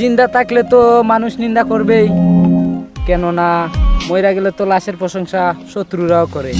জিন্দা থাকলে তো মানুষ নিন্দা করবেই। কেননা মইরা গেলে তো লাশের প্রশংসা শত্রুরাও করে।